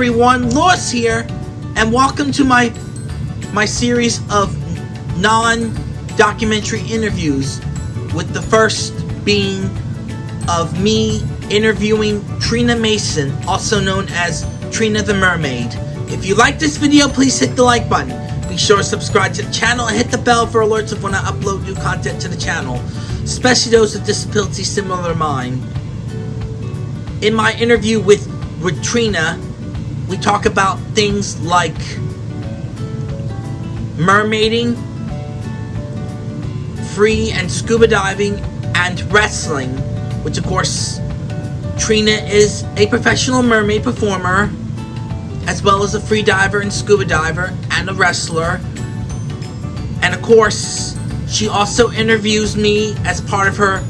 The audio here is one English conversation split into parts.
everyone, Lewis here, and welcome to my my series of non-documentary interviews, with the first being of me interviewing Trina Mason, also known as Trina the Mermaid. If you like this video, please hit the like button. Be sure to subscribe to the channel and hit the bell for alerts of when I upload new content to the channel, especially those with disabilities similar to mine. In my interview with, with Trina, we talk about things like mermaiding, free and scuba diving, and wrestling, which of course, Trina is a professional mermaid performer, as well as a free diver and scuba diver, and a wrestler. And of course, she also interviews me as part of her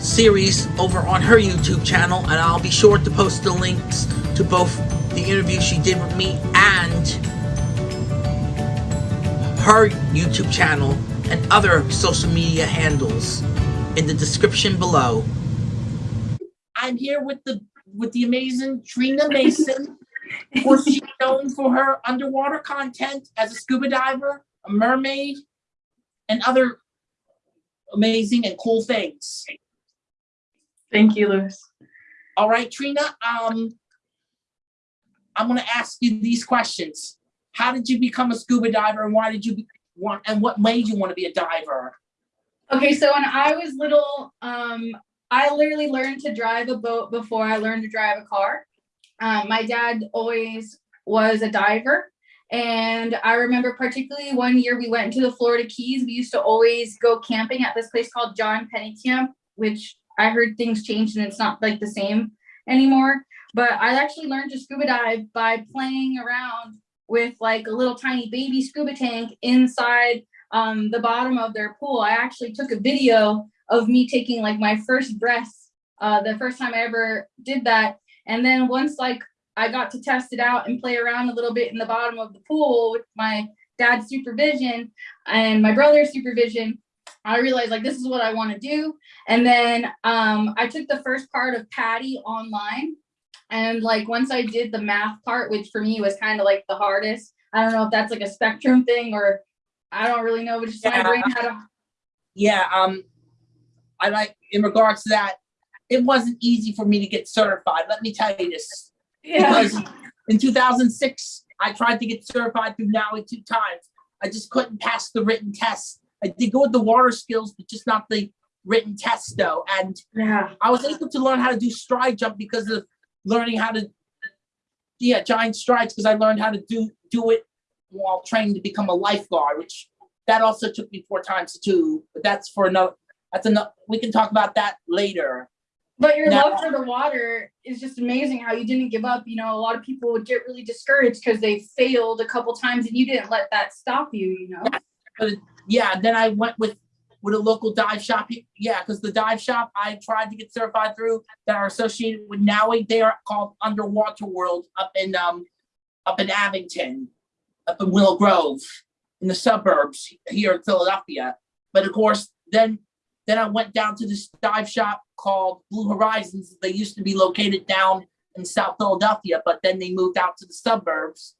series over on her YouTube channel, and I'll be sure to post the links to both the interview she did with me and her YouTube channel and other social media handles in the description below. I'm here with the with the amazing Trina Mason. Was she known for her underwater content as a scuba diver, a mermaid, and other amazing and cool things. Thank you, Lewis. All right, Trina, um, I'm gonna ask you these questions. How did you become a scuba diver and why did you want, and what made you want to be a diver? Okay, so when I was little, um, I literally learned to drive a boat before I learned to drive a car. Um, my dad always was a diver. And I remember particularly one year we went to the Florida Keys. We used to always go camping at this place called John Pennekamp, which I heard things changed and it's not like the same anymore. But I actually learned to scuba dive by playing around with like a little tiny baby scuba tank inside um, the bottom of their pool. I actually took a video of me taking like my first breath, uh, the first time I ever did that. And then once like I got to test it out and play around a little bit in the bottom of the pool with my dad's supervision and my brother's supervision, I realized like this is what I want to do. And then um, I took the first part of PADI online. And like once I did the math part, which for me was kind of like the hardest, I don't know if that's like a spectrum thing or I don't really know, but just my Yeah. brain had a Yeah, um, I like, in regards to that, it wasn't easy for me to get certified. Let me tell you this. yeah. Because in 2006, I tried to get certified through NAUI two times. I just couldn't pass the written test. I did go with the water skills, but just not the written test though. And Yeah. I was able to learn how to do stride jump because of learning how to, yeah, giant strides because I learned how to do do it while training to become a lifeguard, which that also took me four times to do. But that's for another. That's enough. We can talk about that later. But your Now- love for the water is just amazing how you didn't give up. You know, a lot of people would get really discouraged because they failed a couple times and you didn't let that stop you, you know? But Yeah. Then I went with with a local dive shop. Yeah, because the dive shop I tried to get certified through that are associated with NAUI. They are called Underwater World up in um up in Abington, up in Willow Grove, in the suburbs here in Philadelphia. But of course, then then I went down to this dive shop called Blue Horizons. They used to be located down in South Philadelphia, but then they moved out to the suburbs.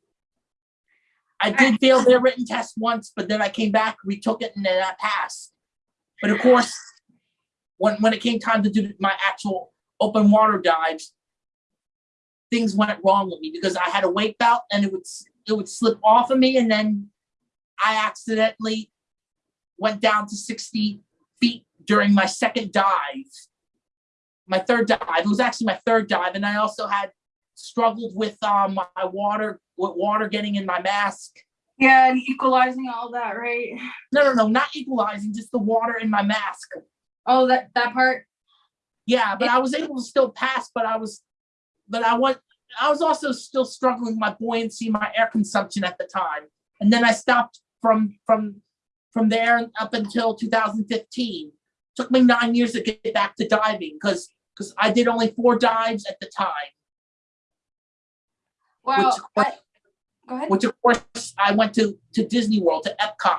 I did fail their written test once, but then I came back, retook it, and then I passed. But of course, when when it came time to do my actual open water dives, things went wrong with me because I had a weight belt and it would it would slip off of me, and then I accidentally went down to 60 feet during my second dive. My third dive. It was actually my third dive, and I also had struggled with um my water with water getting in my mask. Yeah, and equalizing all that, right? No, no, no, not equalizing, just the water in my mask. Oh, that that part. Yeah, but I was able to still pass, but I was, but I went, I was also still struggling with my buoyancy, my air consumption at the time. And then I stopped from, from, from there up until 2015. Took me nine years to get back to diving because, because I did only four dives at the time, Wow. Which- I, go ahead. which of course I went to, to Disney World, to Epcot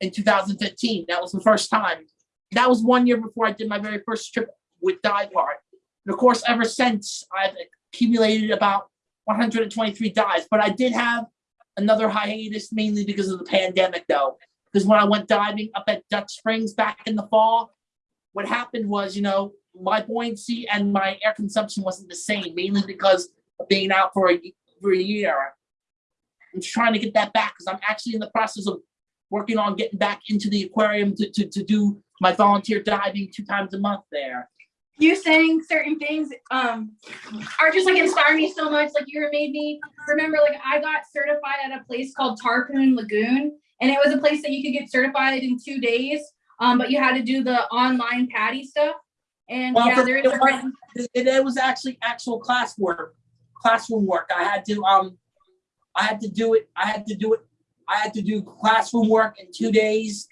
in 2015. That was the first time. That was one year before I did my very first trip with Diveheart. And of course, ever since I've accumulated about hundred and twenty-three dives, but I did have another hiatus mainly because of the pandemic though. Because when I went diving up at Dutch Springs back in the fall, what happened was, you know, my buoyancy and my air consumption wasn't the same, mainly because of being out for a, for a year. I'm just trying to get that back because I'm actually in the process of working on getting back into the aquarium to, to, to do my volunteer diving two times a month there. you saying certain things um are just like inspire me so much. Like you made me remember like I got certified at a place called Tarpon Lagoon and it was a place that you could get certified in two days. Um, but you had to do the online PADI stuff. And Well, yeah, there is it was- It, it was actually actual classwork, classroom work. I had to, um, I had to do it, I had to do it, I had to do classroom work in two days,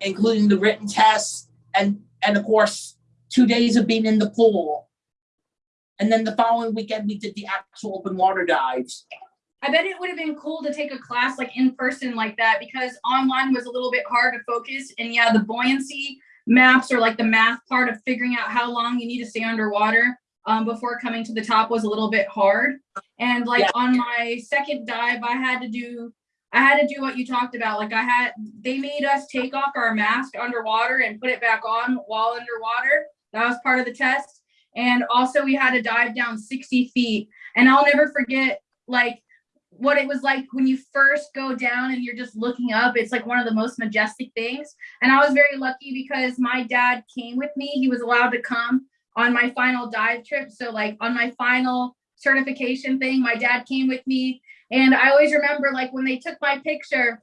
including the written tests and, and of course, two days of being in the pool. And then the following weekend, we did the actual open water dives. I bet it would have been cool to take a class like in person like that because online was a little bit hard to focus. And yeah, the buoyancy maps or like the math part of figuring out how long you need to stay underwater um, before coming to the top was a little bit hard. And like Yeah. on my second dive, I had to do I had to do what you talked about. Like I had they made us take off our mask underwater and put it back on while underwater. That was part of the test. And also we had to dive down 60 feet. And I'll never forget like what it was like when you first go down and you're just looking up. It's like one of the most majestic things. And I was very lucky because my dad came with me. He was allowed to come on my final dive trip. So, like, on my final certification thing, my dad came with me. And I always remember, like, when they took my picture,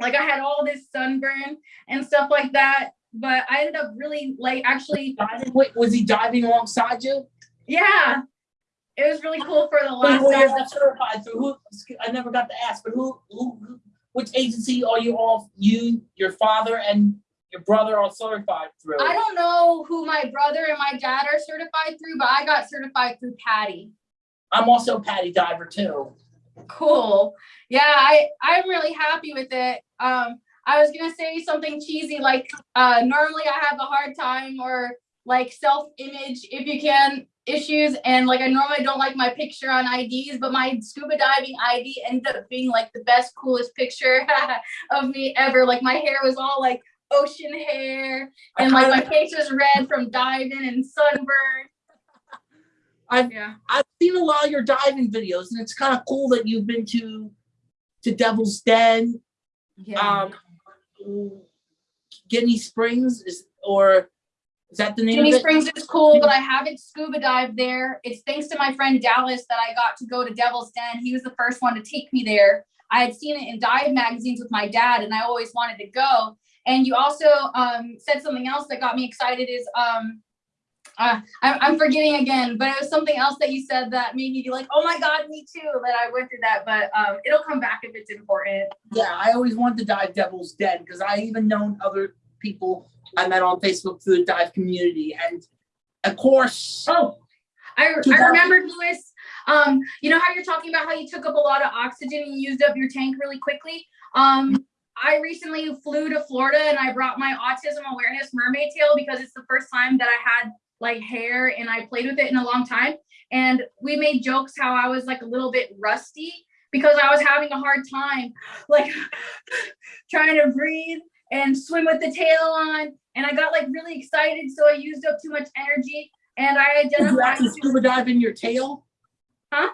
like, I had all this sunburn and stuff like that. But I ended up really, like, actually, Diving, wait, was he diving alongside you? yeah, it was really cool for the Wait, last who is certified through? Who, I never got to ask, but who, who, who- which agency are you all, you, your father and your brother are certified through? I don't know who my brother and my dad are certified through, but I got certified through PADI. I'm also a PADI diver too. Cool. Yeah, I I'm really happy with it. Um, I was gonna say something cheesy like uh, normally I have a hard time or like self image if you can issues and like I normally don't like my picture on IDs, but my scuba diving ID ended up being like the best coolest picture of me ever. Like my hair was all like ocean hair and like my face was red from diving and sunburn. I've- yeah. I've seen a lot of your diving videos, and it's kind of cool that you've been to to Devil's Den, Yeah. um, Guinea Springs, is or is that the name Ginnie of it? Springs is cool, but I haven't scuba dived there. It's thanks to my friend Dallas that I got to go to Devil's Den. He was the first one to take me there. I had seen it in dive magazines with my dad, and I always wanted to go. And you also um, said something else that got me excited. Is um, uh, I'm, I'm forgetting again, but it was something else that you said that made me be like, "Oh my god, me too!" That I went through that, but um, it'll come back if it's important. Yeah, I always wanted to dive Devil's Den because I even known other people I met on Facebook through the dive community, and of course, Oh, I, I remembered, Lewis. Um, you know how you're talking about how you took up a lot of oxygen and you used up your tank really quickly? Um, I recently flew to Florida and I brought my autism awareness mermaid tail because it's the first time that I had like hair and I played with it in a long time. And we made jokes how I was like a little bit rusty because I was having a hard time like trying to breathe and swim with the tail on. And I got like really excited, so I used up too much energy. And I did you identified. actually scuba dive in your tail? Huh?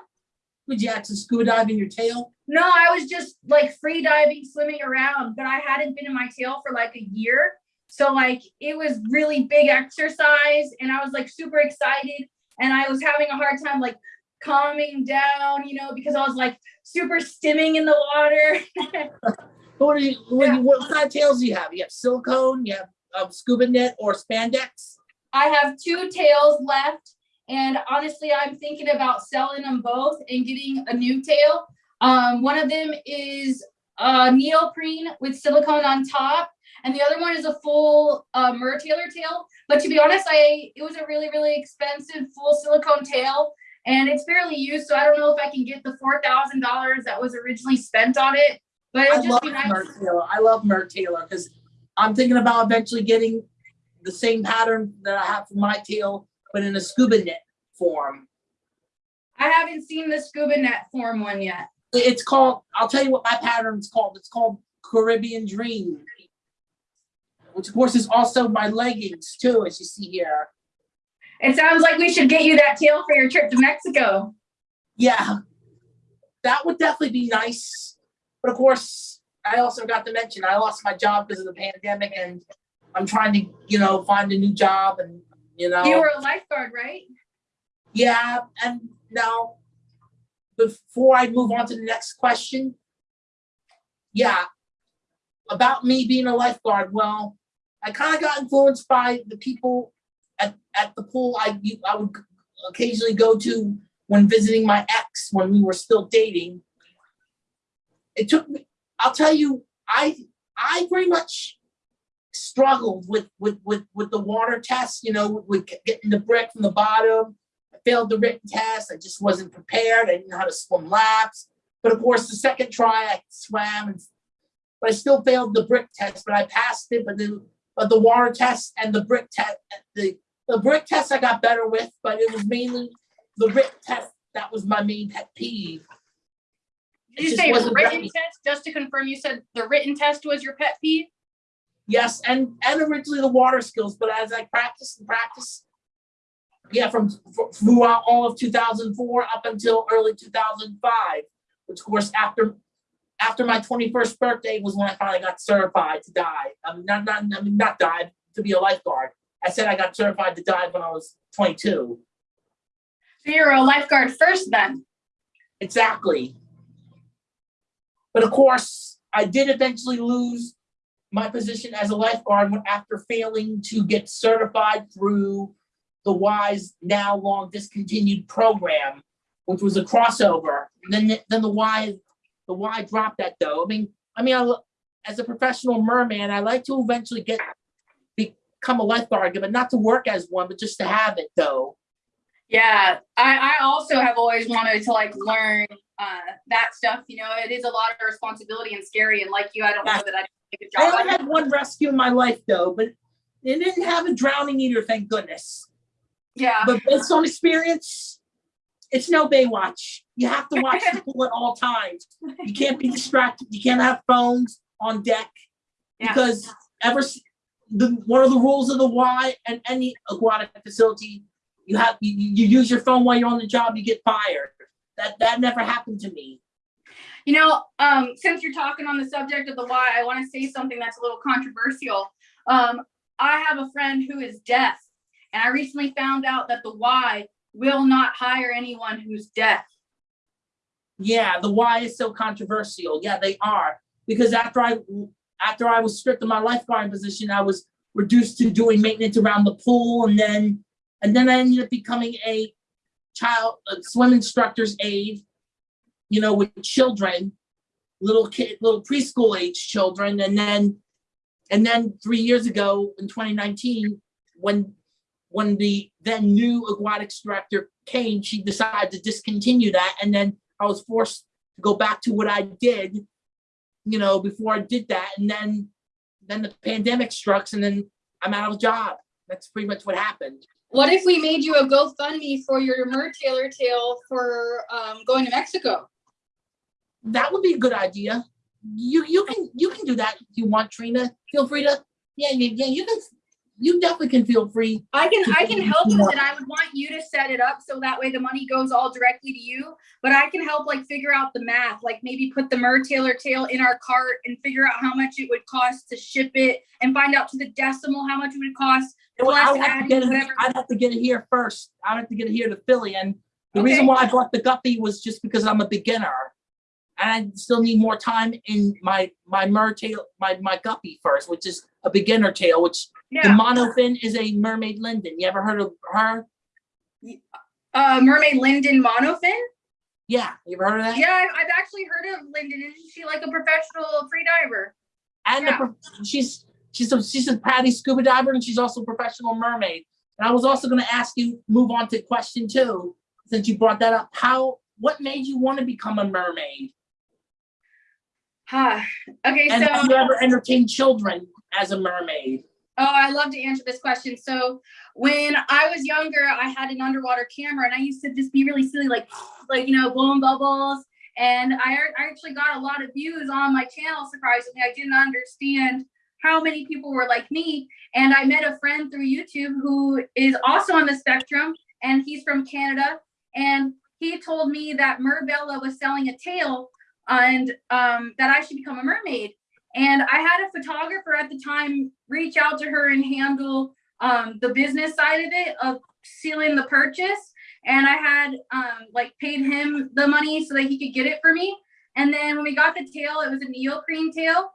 Would you actually scuba dive in your tail? No, I was just like free diving, swimming around, but I hadn't been in my tail for like a year. So like it was really big exercise and I was like super excited and I was having a hard time like calming down, you know, because I was like super stimming in the water. What do you? What, Yeah. what kind of tails do you have? You have silicone, you have um, scuba net, or spandex? I have two tails left, and honestly, I'm thinking about selling them both and getting a new tail. Um, one of them is uh, neoprene with silicone on top, and the other one is a full uh, Mertailor tail. But to be honest, I it was a really really expensive full silicone tail, and it's fairly used, so I don't know if I can get the four thousand dollars that was originally spent on it. But I love nice. Mert Taylor. I love Mertailor because I'm thinking about eventually getting the same pattern that I have for my tail, but in a scuba net form. I haven't seen the scuba net form one yet. It's called, I'll tell you what my pattern's called. It's called Caribbean Dream. Which of course is also my leggings too, as you see here. It sounds like we should get you that tail for your trip to Mexico. Yeah, that would definitely be nice. But of course, I also got to mention, I lost my job because of the pandemic and I'm trying to, you know, find a new job and, you know. You were a lifeguard, right? Yeah, and now, before I move on to the next question, yeah, about me being a lifeguard, well, I kind of got influenced by the people at, at the pool I, I would occasionally go to when visiting my ex when we were still dating. It took me, I'll tell you, I, I very much struggled with, with, with, with the water test, you know, with getting the brick from the bottom. Failed the written test. I just wasn't prepared. I didn't know how to swim laps. But of course, the second try, I swam and, but I still failed the brick test, but I passed it. But then, but the water test and the brick test, the, the brick test I got better with, but it was mainly the written test that was my main pet peeve. Did you just say written ready. test? Just to confirm, you said the written test was your pet peeve? Yes, and and originally the water skills, but as I practiced and practiced, yeah, from throughout all of 2004 up until early 2005, which of course after after my 21st birthday was when I finally got certified to dive. I mean, not not I mean not dive to be a lifeguard. I said I got certified to dive when I was 22. So you're a lifeguard first then? Exactly. But of course, I did eventually lose my position as a lifeguard after failing to get certified through the WISE now long discontinued program, which was a crossover. And then, then the Y, the Y dropped that though. I mean, I mean, I as a professional merman, I like to eventually get, become a lifeguard, but not to work as one, but just to have it though. Yeah, I, I also have always wanted to like learn uh, that stuff. You know, it is a lot of responsibility and scary. And like you, I don't know that I did a good I only had one rescue in my life though, but it didn't have a drowning either, thank goodness. Yeah, But based on experience, it's no Baywatch. You have to watch the pool at all times. You can't be distracted. You can't have phones on deck Yeah. because ever the one of the rules of the Y and any aquatic facility, you have you, you use your phone while you're on the job, you get fired. That that never happened to me. You know, um, since you're talking on the subject of the why, I want to say something that's a little controversial. Um, I have a friend who is deaf, and I recently found out that the Y will not hire anyone who's deaf. Yeah, the Y is so controversial. Yeah, they are. Because after I after I was stripped of my lifeguard position, I was reduced to doing maintenance around the pool and then and then I ended up becoming a child a swim instructor's aide, you know, with children, little kid, little preschool age children, and then and then three years ago in 2019, when when the then new aquatics director came, she decided to discontinue that, and then I was forced to go back to what I did, you know, before I did that, and then then the pandemic struck, and then I'm out of a job. That's pretty much what happened. What if we made you a GoFundMe for your Mer Taylor tail for um, going to Mexico? That would be a good idea. You you can you can do that if you want, Trina. Feel free to yeah yeah yeah you can you definitely can feel free. I can I can help with Yeah. it. I would want you to set it up so that way the money goes all directly to you. But I can help like figure out the math, like maybe put the Mertailor tail in our cart and figure out how much it would cost to ship it and find out to the decimal how much it would cost. Well, I would have to get it. I'd have to get it here first. I'd have to get it here to Philly, and the reason why I bought the guppy was just because I'm a beginner, and I still need more time in my my mer tail, my my guppy first, which is a beginner tail. Which the monofin is a mermaid linden. You ever heard of her? Uh, Mermaid Linden monofin. Yeah, you ever heard of that? Yeah, I've, I've actually heard of Linden. Isn't she like a professional free diver? and Yeah. pro- she's she's a she's a PADI scuba diver and she's also a professional mermaid. And I was also going to ask you move on to question two since you brought that up. How what made you want to become a mermaid? Huh. Okay, And have so you ever entertained children as a mermaid? Oh, I love to answer this question. So when I was younger, I had an underwater camera and I used to just be really silly, like, like, you know, blowing bubbles. And I, I actually got a lot of views on my channel, surprisingly. I didn't understand how many people were like me. And I met a friend through YouTube who is also on the spectrum and he's from Canada. And he told me that Merbella was selling a tail and um, that I should become a mermaid. And I had a photographer at the time reach out to her and handle um, the business side of it of sealing the purchase. And I had um, like paid him the money so that he could get it for me. And then when we got the tail, it was a neoprene tail.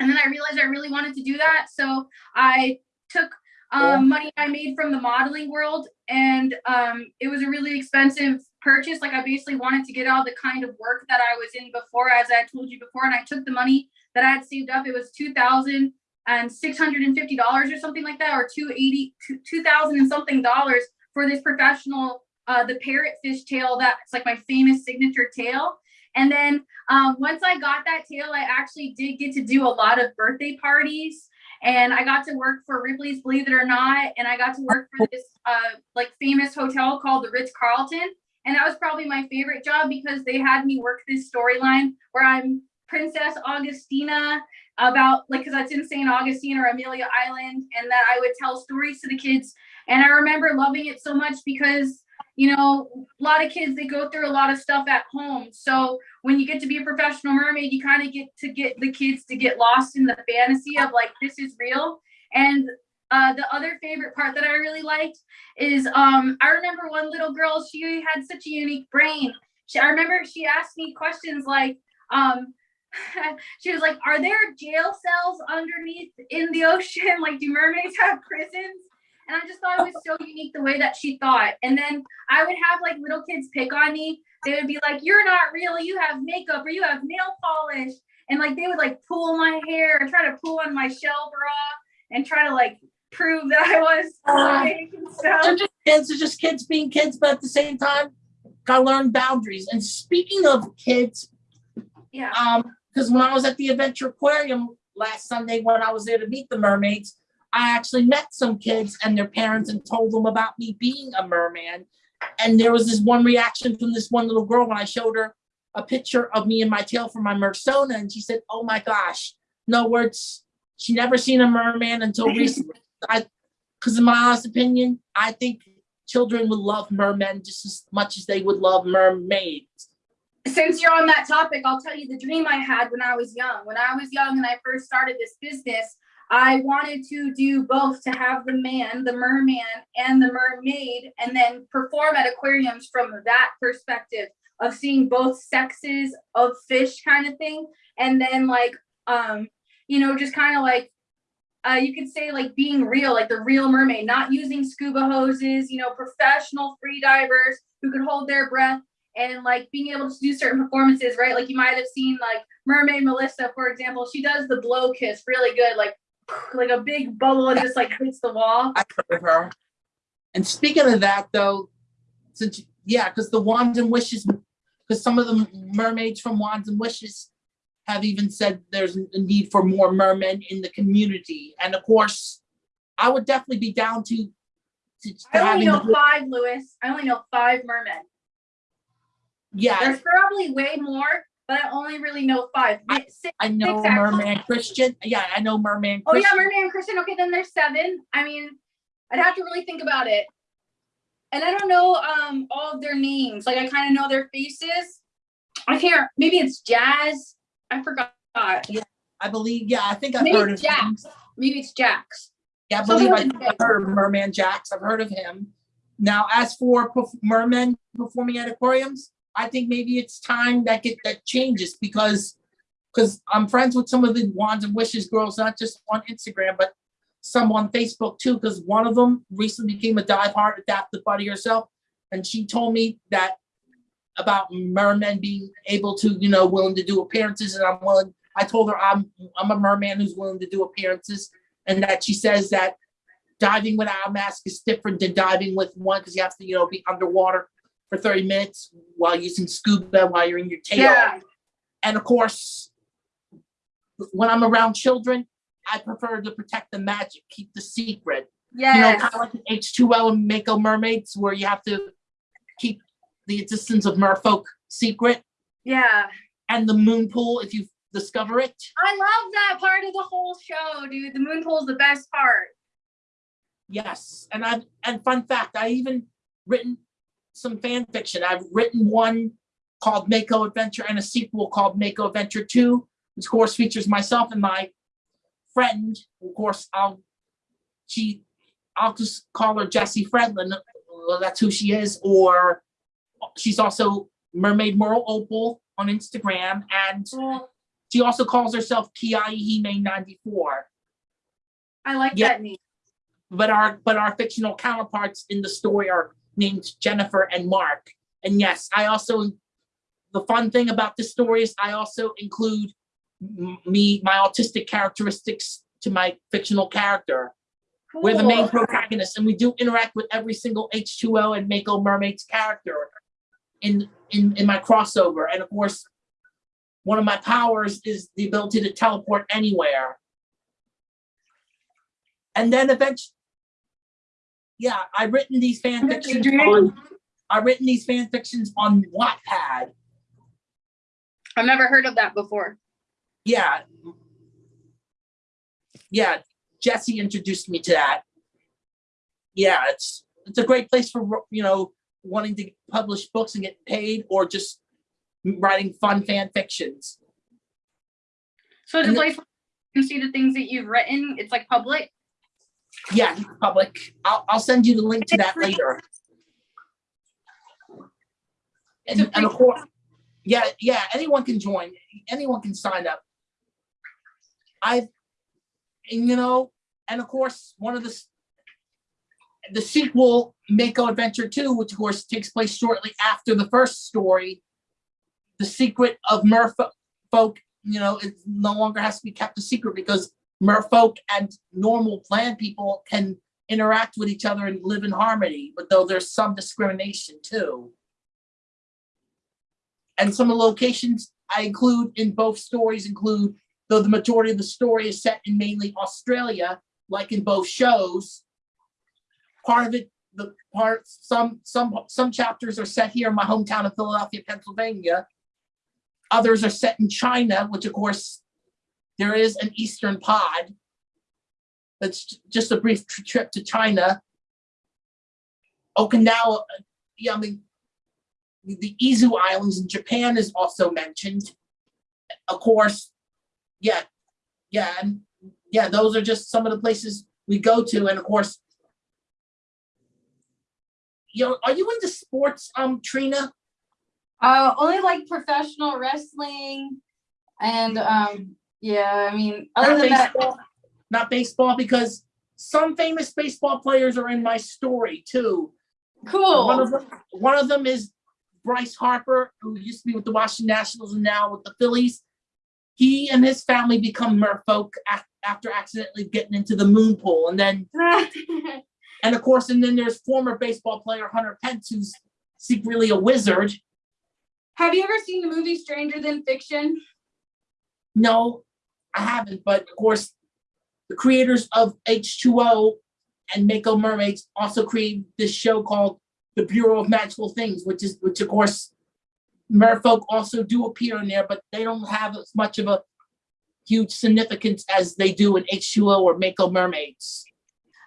And then I realized I really wanted to do that. So I took um, money I made from the modeling world and um, it was a really expensive purchase. Like I basically wanted to get out the kind of work that I was in before, as I told you before. And I took the money that I had saved up. It was two thousand and six hundred and fifty dollars or something like that, or two eighty, two thousand and something dollars for this professional, uh, the parrotfish tail. That's like my famous signature tail. And then um, once I got that tail, I actually did get to do a lot of birthday parties. And I got to work for Ripley's, believe it or not. And I got to work for this uh, like famous hotel called the Ritz Carlton. And that was probably my favorite job because they had me work this storyline where I'm Princess Augustina about like because that's in St. Augustine or Amelia Island, and that I would tell stories to the kids. And I remember loving it so much because you know a lot of kids they go through a lot of stuff at home. So when you get to be a professional mermaid, you kind of get to get the kids to get lost in the fantasy of like this is real. And uh, the other favorite part that I really liked is um, I remember one little girl, she had such a unique brain. She, I remember she asked me questions like, um, she was like, Are there jail cells underneath in the ocean? Like, do mermaids have prisons? And I just thought it was so unique the way that she thought. And then I would have like little kids pick on me. They would be like, You're not real. You have makeup or you have nail polish. And like they would like pull my hair and try to pull on my shell bra and try to like prove that I was Uh, and stuff. They're just kids, they're just kids being kids, but at the same time, gotta learn boundaries. And speaking of kids, Yeah. um, because when I was at the Adventure Aquarium last Sunday, when I was there to meet the mermaids, I actually met some kids and their parents and told them about me being a merman. And there was this one reaction from this one little girl when I showed her a picture of me and my tail from my Mersona, and she said, "Oh my gosh, no words." She never seen a merman until recently. I, because in my honest opinion, I think children would love mermen just as much as they would love mermaids. Since you're on that topic, I'll tell you the dream I had when I was young. When I was young and I first started this business, I wanted to do both to have the man, the merman, and the mermaid, and then perform at aquariums from that perspective of seeing both sexes of fish kind of thing. And then, like, um, you know, just kind of like, uh, you could say like being real, like the real mermaid, not using scuba hoses, you know, professional free divers who could hold their breath and like being able to do certain performances, right? Like you might have seen like Mermaid Melissa, for example, she does the blow kiss really good, like like a big bubble and just like hits the wall. I heard of her. And speaking of that, though, since yeah, because the Wands and Wishes, because some of the mermaids from Wands and Wishes have even said there's a need for more mermen in the community, and of course, I would definitely be down to to, to I only know five, Lewis. I only know five mermen. Yeah. There's probably way more, but I only really know five. I- Six. I know Six, actually. Merman Christian. Yeah, I know Merman Oh yeah, Christian. Mermaid and Christian. Okay, then there's seven. I mean, I'd have to really think about it. And I don't know um all of their names. Like I kind of know their faces. I can't. Maybe it's Jazz. I forgot. Yeah, I believe. Yeah, I think I've Maybe heard of Jax. him. Maybe it's Jax. Yeah, I believe I've heard of Merman Jacks. I've heard of him. Now, as for perf- mermen performing at aquariums, I think maybe it's time that get that changes because because I'm friends with some of the Wands and Wishes girls, not just on Instagram, but some on Facebook too. Because one of them recently became a Diveheart adaptive buddy herself, and she told me that about mermen being able to, you know, willing to do appearances, and I'm willing. I told her I'm I'm a merman who's willing to do appearances, and that she says that diving without a mask is different than diving with one because you have to, you know, be underwater for 30 minutes while using scuba while you're in your tail. Yeah. And of course, when I'm around children, I prefer to protect the magic, keep the secret. Yes. You know, kind of like the H2O and Mako Mermaids, where you have to keep the existence of merfolk secret yeah. and the moon pool if you discover it. I love that part of the whole show, dude. The moon pool is the best part. Yes, and I've and fun fact, I even written some fan fiction. I've written one called Mako Adventure and a sequel called Mako Adventure 2, which of course features myself and my friend. Of course, I'll she I'll just call her Jessie Fredlin. That's who she is, or she's also Mermaid Merle Opal on Instagram, and she also calls herself Kiai Hime 94 I like Yeah. that name. but our but our fictional counterparts in the story are named Jennifer and Mark. And yes, I also the fun thing about this story is I also include me my autistic characteristics to my fictional character. We're the main Cool. protagonist, and we do interact with every single H2O and Mako Mermaid's character in in in my crossover. And of course, one of my powers is the ability to teleport anywhere. And then eventually, yeah, I've written these fan fictions on. I've written these fan fictions on Wattpad. I've never heard of that before. Yeah. Yeah, Jesse introduced me to that. Yeah, it's it's a great place for you know wanting to publish books and get paid, or just writing fun fan fictions. So it's a And the- place where you can see the things that you've written. It's like public. Yeah, public. I'll I'll send you the link to that later. And, and of course, yeah, yeah, anyone can join. Anyone can sign up. I've, and you know, and of course, one of the the sequel, Mako Adventure 2, which of course takes place shortly after the first story, the secret of merfolk, you know, it no longer has to be kept a secret because merfolk and normal plant people can interact with each other and live in harmony, but though there's some discrimination too. And some of the locations I include in both stories include, though the majority of the story is set in mainly Australia, like in both shows. Part of it, the part, some, some, some chapters are set here in my hometown of Philadelphia, Pennsylvania. Others are set in China, which of course, there is an Eastern pod. That's just a brief trip to China. Okinawa, yeah, I mean, the Izu Islands in Japan is also mentioned. Of course, yeah, yeah, and yeah, those are just some of the places we go to, and of course, you know, are you into sports, um, Trina? Uh, only like professional wrestling, and um, yeah. I mean, other Not than that, baseball, not baseball, because some famous baseball players are in my story too. One cool. of them, one of them is Bryce Harper, who used to be with the Washington Nationals and now with the Phillies. He and his family become merfolk after accidentally getting into the moon pool. And then, and of course, and then there's former baseball player Hunter Pence, who's secretly a wizard. Have you ever seen the movie Stranger Than Fiction? No, I haven't, but of course, the creators of H2O and Mako Mermaids also created this show called The Bureau of Magical Things, which is, which of course, merfolk also do appear in there, but they don't have as much of a huge significance as they do in H2O or Mako Mermaids.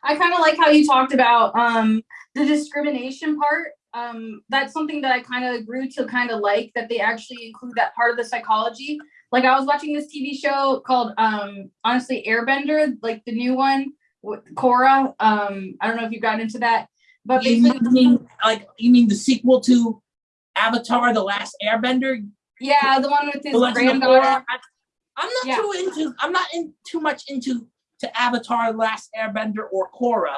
I kind of like how you talked about um, the discrimination part. Um, that's something that I kind of grew to kind of like that they actually include that part of the psychology. Like I was watching this TV show called um, honestly Airbender, like the new one with Korra. Um, I don't know if you got into that, but You basically, mean, like, you mean the sequel to Avatar, The Last Airbender? yeah, the one with his granddaughter. I'm not Yeah. too into, I'm not in too much into to Avatar, The Last Airbender or Korra.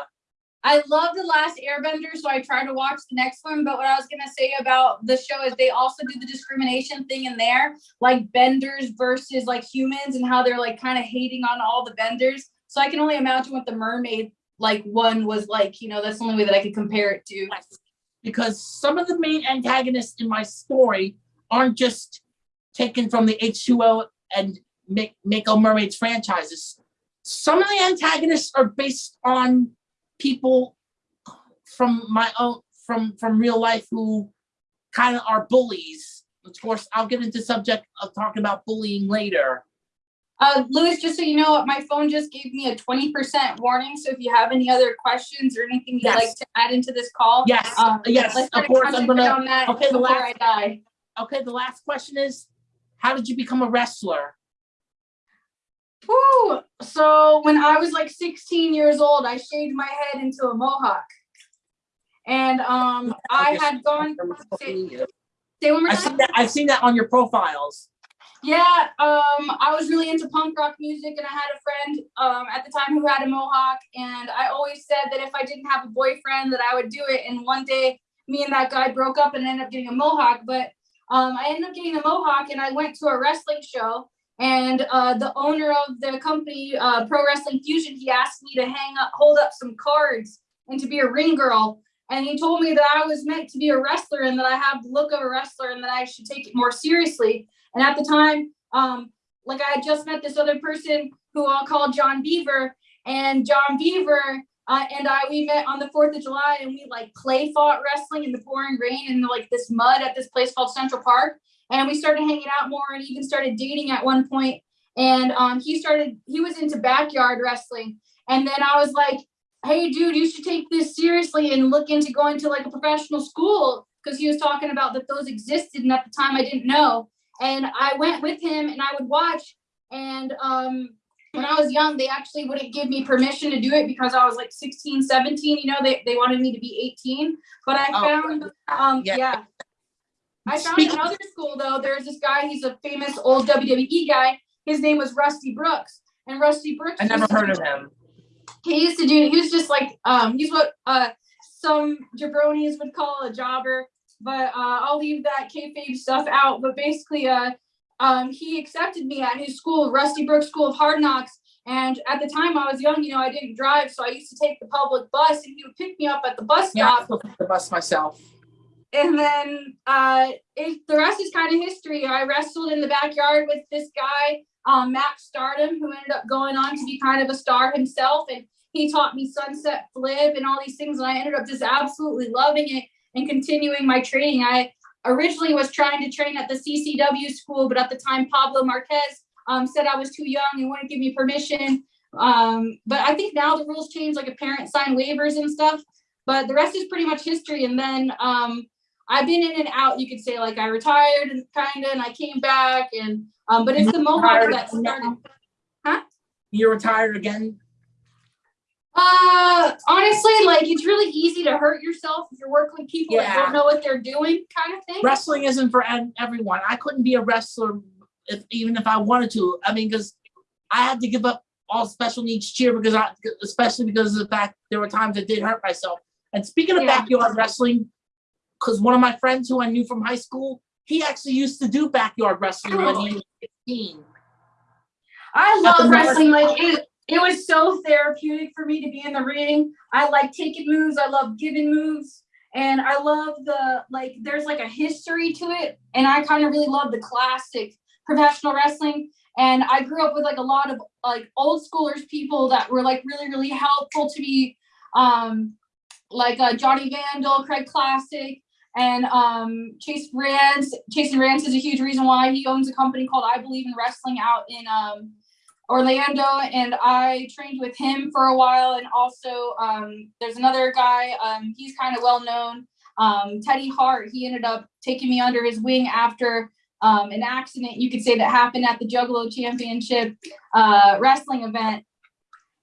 I love the last Airbender, so I tried to watch the next one. But what I was gonna say about the show is they also do the discrimination thing in there, like benders versus like humans, and how they're like kind of hating on all the benders. So I can only imagine what the mermaid like one was like. You know, that's the only way that I could compare it to. because some of the main antagonists in my story aren't just taken from the H2O and make Mako Mermaids franchises. some of the antagonists are based on people from my own from from real life who kind of are bullies. Of course, I'll get into subject of talking about bullying later. Uh, Lewis, just so you know, my phone just gave me a twenty percent warning, so if you have any other questions or anything you'd like to add into this call. Yes, um, yes, let's of course, I'm gonna, on that okay, the before last- I die. okay, the last question is, how did you become a wrestler? Whew. So when I was like 16 years old, I shaved my head into a mohawk. And um, I had gone. Say, say one more I've seen that, I've seen that on your profiles. Yeah, um, I was really into punk rock music, and I had a friend um, at the time who had a mohawk, and I always said that if I didn't have a boyfriend, that I would do it. And one day, me and that guy broke up, and ended up getting a mohawk. But um, I ended up getting a mohawk, and I went to a wrestling show, and uh, the owner of the company, uh, Pro Wrestling Fusion, he asked me to hang up, hold up some cards, and to be a ring girl. And he told me that I was meant to be a wrestler, and that I have the look of a wrestler, and that I should take it more seriously. And at the time, um, like I had just met this other person who I'll call John Beaver, and John Beaver uh, and I we met on the Fourth of July, and we like play fought wrestling in the pouring rain in like this mud at this place called Central Park, and we started hanging out more and even started dating at one point. And um, he started he was into backyard wrestling, and then I was like, "Hey, dude, you should take this seriously and look into going to like a professional school." Because he was talking about that those existed, and at the time I didn't know and I went with him and I would watch. And um, when I was young, they actually wouldn't give me permission to do it because I was like 16, 17. You know, they, they wanted me to be 18. But I Oh. found, um, Yeah. yeah. I found Speaking- another school though. There's this guy. He's a famous old WWE guy. His name was Rusty Brooks, and Rusty Brooks. I never heard of him. he used to do he was just like um he's what uh some jabronis would call a jobber but uh i'll leave that kayfabe stuff out but basically uh um he accepted me at his school rusty brook school of hard knocks and at the time i was young you know i didn't drive so i used to take the public bus and he would pick me up at the bus Yeah, I stop still the bus myself. And then uh it, the rest is kind of history. I wrestled in the backyard with this guy um max stardom who ended up going on to be kind of a star himself and he taught me sunset flip and all these things and i ended up just absolutely loving it and continuing my training. I originally was trying to train at the ccw school but at the time pablo marquez um, said i was too young and wouldn't give me permission. Um, but i think now the rules change like a parent sign waivers and stuff but the rest is pretty much history. And then um, I've been in and out. You could say like I retired and kind of, and I came back, and um, but it's the mohawk Retired that started. You're retired again? Uh, honestly, like it's really easy to hurt yourself if you're working with people that don't know what they're doing, kind of thing. Wrestling isn't for everyone. I couldn't be a wrestler if, even if I wanted to. I mean, because I had to give up all special needs cheer because I, especially because of the fact there were times I did hurt myself. And speaking of Yeah. backyard wrestling, because one of my friends who I knew from high school, he actually used to do backyard wrestling when he was 15. I love wrestling. Like it, it was so therapeutic for me to be in the ring. I like taking moves. I love giving moves, and I love the like. There's like a history to it, and I kind of really love the classic professional wrestling. And I grew up with like a lot of like old schoolers, people that were like really, really helpful to me. Um, like uh, Johnny Vandal, Craig Classic, and um, Chase Rance. Chase Rance is a huge reason why he owns a company called I Believe in Wrestling out in um, Orlando, and I trained with him for a while. And also, um, there's another guy. Um, he's kind of well known. Um, Teddy Hart. He ended up taking me under his wing after um, an accident, you could say, that happened at the Juggalo Championship uh, wrestling event.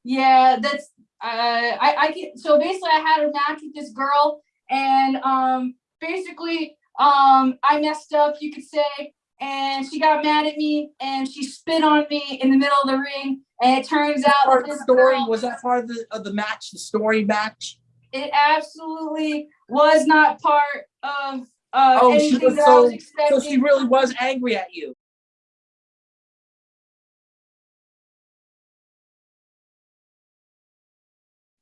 Yeah, that's. Uh, I I can. So basically, I had a match with this girl, and um, basically, um, I messed up, you could say, and she got mad at me, and she spit on me in the middle of the ring. And it turns out Part the story girl, was that part of the of the match, the story match. it absolutely was not part of uh, Oh, she was that I so- was So she really was angry at you.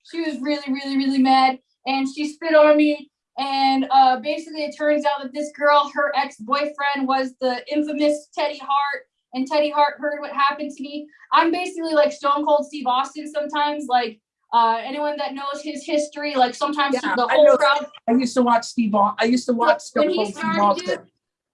she was really, really, really mad, and she spit on me. And uh, basically, it turns out that this girl, her ex boyfriend, was the infamous Teddy Hart, and Teddy Hart heard what happened to me. I'm basically like Stone Cold Steve Austin sometimes. Like uh, anyone that knows his history, like sometimes Yeah, the I whole crowd I used to watch Steve. I used to watch when Stone he Cold Steve started, Austin.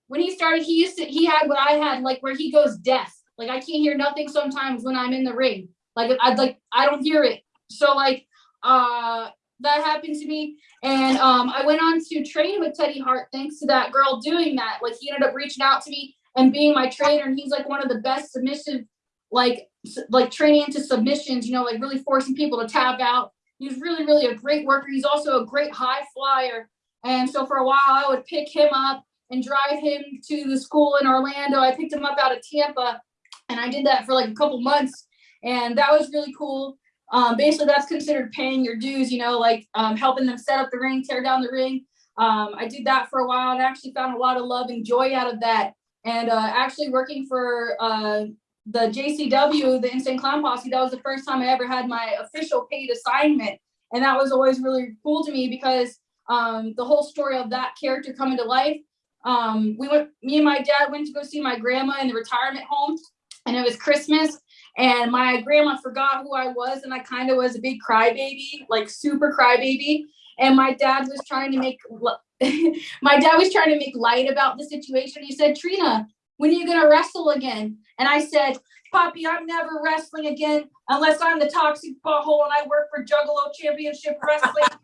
when he started, he used to he had what I had, like where he goes deaf. Like I can't hear nothing sometimes when I'm in the ring. Like I'd like I don't hear it. So like uh that happened to me. And um I went on to train with Teddy Hart thanks to that girl doing that. Like he ended up reaching out to me and being my trainer, and he's like one of the best submissive, like like training into submissions, you know, like really forcing people to tap out. He's really, really a great worker. He's also a great high flyer. And so for a while I would pick him up and drive him to the school in Orlando. I picked him up out of Tampa and I did that for like a couple months and that was really cool. Um, basically that's considered paying your dues, you know, like um, helping them set up the ring, tear down the ring. Um, I did that for a while and actually found a lot of love and joy out of that. And uh, actually working for uh, the JCW, the Insane Clown Posse, that was the first time I ever had my official paid assignment. And that was always really cool to me because um, the whole story of that character coming to life. Um, we went, me and my dad went to go see my grandma in the retirement home, and it was Christmas. And my grandma forgot who I was, and I kind of was a big crybaby, like super crybaby. And my dad was trying to make, my dad was trying to make light about the situation. He said, "Trina, when are you gonna wrestle again?" And I said, "Poppy, I'm never wrestling again unless I'm the toxic butthole and I work for Juggalo Championship Wrestling."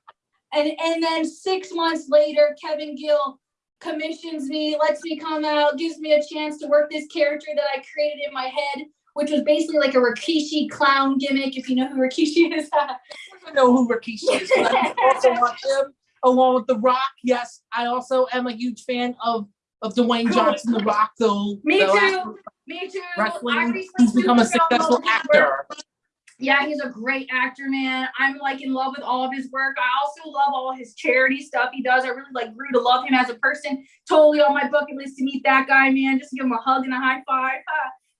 And and then six months later, Kevin Gill commissions me, lets me come out, gives me a chance to work this character that I created in my head, which was basically like a Rikishi clown gimmick, if you know who Rikishi is. I know who Rikishi is. I also watch him along with The Rock. Yes, I also am a huge fan of of Dwayne Cool. Johnson, The Rock. Though Me too. me too. Wrestling, he's become a super fell in successful love with his work. actor. Yeah, he's a great actor, man. I'm like in love with all of his work. I also love all his charity stuff he does. I really like grew to love him as a person. Totally on my bucket list to meet that guy, man. Just give him a hug and a high five.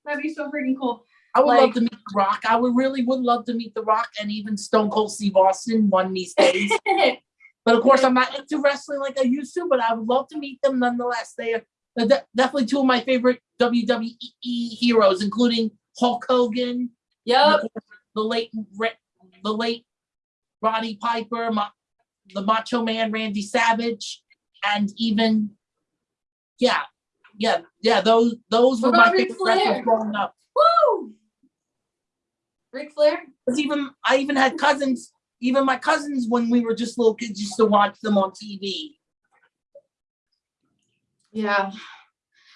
That'd be so freaking cool. I would Like- love to meet The Rock. I would really would love to meet The Rock and even Stone Cold Steve Austin one these days. But of course, I'm not into wrestling like I used to. But I would love to meet them nonetheless. They are de- definitely two of my favorite WWE heroes, including Hulk Hogan, yep. the late Ra- the late Roddy Piper, Ma- the Macho Man Randy Savage, and even yeah, yeah, yeah. Those those were my favorite wrestlers Flair? growing up. Woo! Ric Flair? 'Cause even I even had cousins. Even my cousins, when we were just little kids, used to watch them on TV. Yeah.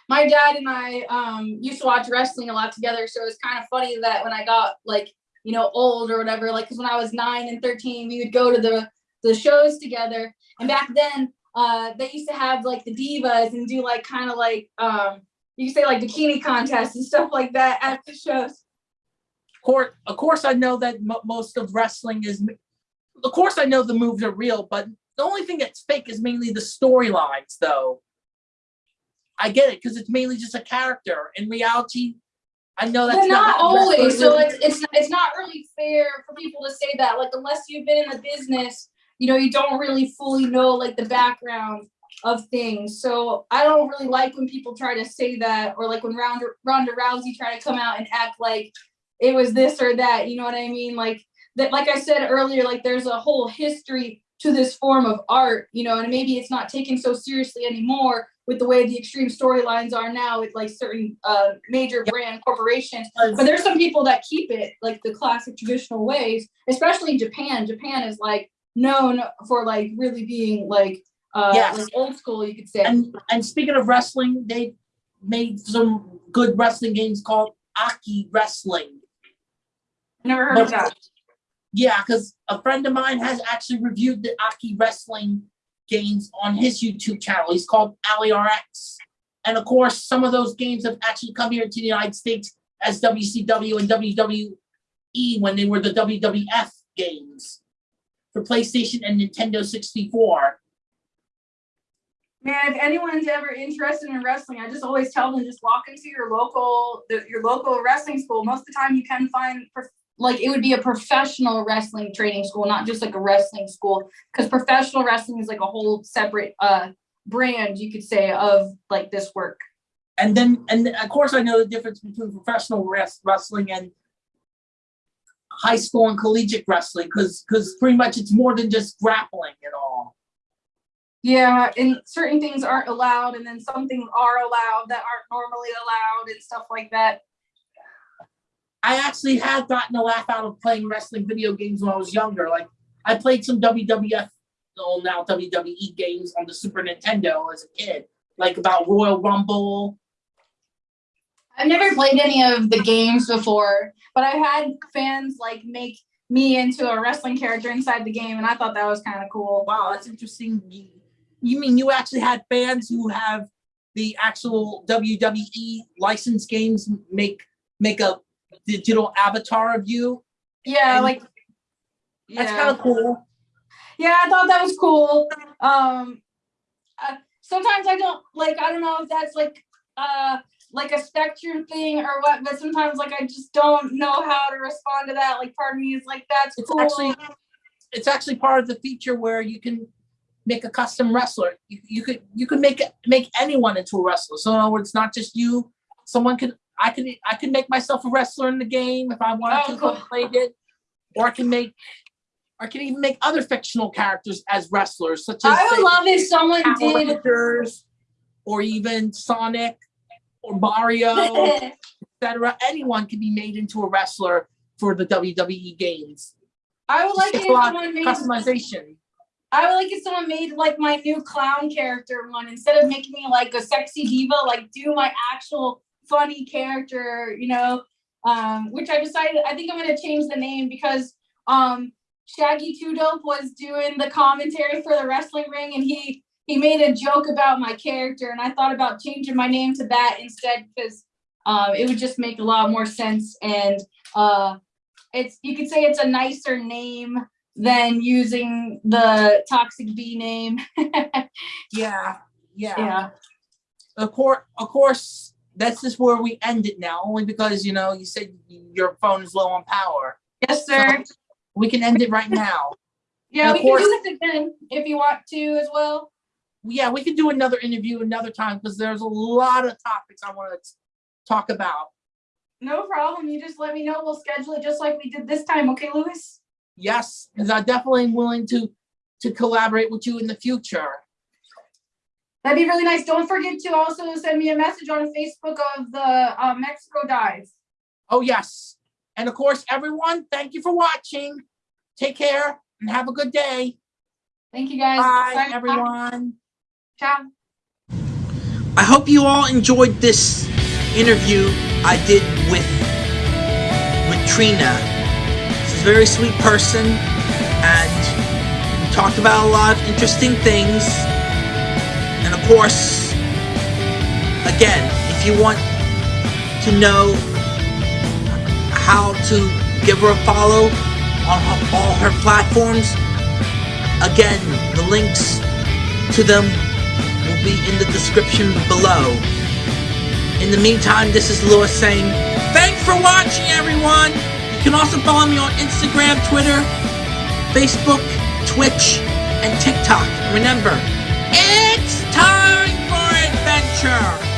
My dad and I um used to watch wrestling a lot together, so it's kind of funny that when I got like, you know, old or whatever, like cuz when I was 9 and 13, we would go to the the shows together. And back then, uh they used to have like the divas and do like kind of like um you say like bikini contests and stuff like that at the shows. Of course, of course, I know that mo- most of wrestling is. Of course, I know the moves are real, but the only thing that's fake is mainly the storylines, though. I get it because it's mainly just a character. In reality, I know that's not how always. So it's it's it's not really fair for people to say that. Like unless you've been in the business, you know, you don't really fully know like the background of things. So I don't really like when people try to say that, or like when Ronda Ronda Rousey try to come out and act like it was this or that. You know what I mean? Like that. Like I said earlier, like there's a whole history to this form of art. You know, and maybe it's not taken so seriously anymore with the way the extreme storylines are now with like certain uh, major brand corporations. But there's some people that keep it like the classic traditional ways, especially in Japan. Japan is like known for like really being like uh Yes. like old school, you could say. And and speaking of wrestling, they made some good wrestling games called Aki Wrestling. Never heard of that. Yeah, because a friend of mine has actually reviewed the Aki Wrestling games on his YouTube channel. He's called AliRX. And of course, some of those games have actually come here to the United States as WCW and WWE when they were the WWF games for PlayStation and Nintendo 64. Man, if anyone's ever interested in wrestling, I just always tell them just walk into your local the, your local wrestling school. Most of the time, you can find like it would be a professional wrestling training school, not just like a wrestling school, because professional wrestling is like a whole separate uh brand, you could say, of like this work. And then, and of course, I know the difference between professional wres- wrestling and high school and collegiate wrestling, because, because pretty much it's more than just grappling and all. Yeah, and certain things aren't allowed, and then some things are allowed that aren't normally allowed, and stuff like that. I actually had gotten a laugh out of playing wrestling video games when I was younger. Like I played some WWF, well now WWE games on the Super Nintendo as a kid, like about Royal Rumble. I've never played any of the games before, but I had fans like make me into a wrestling character inside the game, and I thought that was kind of cool. Wow, that's interesting. You, mean you actually had fans who have the actual WWE licensed games make make a digital avatar of you? Yeah, And- like That's yeah. kind of cool. yeah, I thought that was cool. Um, uh, sometimes I don't like. I don't know if that's like uh like a spectrum thing or what, but sometimes like I just don't know how to respond to that. Like part of me is like, that's It's cool. actually it's actually part of the feature where you can make a custom wrestler. You, you could you could make it- make anyone into a wrestler. So in other words, not just you. Someone could I could I could make myself a wrestler in the game if I wanted Oh, to. cool. I played it, or I can make. I can even make other fictional characters as wrestlers, such as I would say, love if someone did. Or even Sonic, or Mario, etc. Anyone can be made into a wrestler for the WWE games. I would like it a lot someone made. Customization. I would like if someone made like my new clown character one instead of making me like a sexy diva. Like do my actual funny character, you know. Um, which I decided. I think I'm gonna change the name because um Shaggy Two Dope was doing the commentary for the wrestling ring, and he he made a joke about my character, and I thought about changing my name to that instead because um, it would just make a lot more sense, and uh, it's you could say it's a nicer name than using the toxic B name. Yeah, yeah. yeah. Of course, of course, this is where we end it now, only because you know you said your phone is low on power. Yes, sir. We can end it right now. Yeah, we can do this again if you want to as well. Yeah, we can do another interview another time because there's a lot of topics I want to talk about. No problem. You just let me know. We'll schedule it just like we did this time. Okay, Lewis? Yes, because I definitely am willing to to collaborate with you in the future. That'd be really nice. Don't forget to also send me a message on Facebook of the uh, Mexico dive. Oh yes, and of course, everyone, thank you for watching. Take care and have a good day. Thank you guys. Bye, off. everyone. Ciao. I hope you all enjoyed this interview I did with with Trina. She's a very sweet person, and we talked about a lot of interesting things. And of course, again, if you want to know how to give her a follow on her- all her platforms, again, the links to them will be in the description below. In the meantime, this is Lewis saying, thanks for watching, everyone! You can also follow me on Instagram, Twitter, Facebook, Twitch, and TikTok. Remember, it's time for adventure!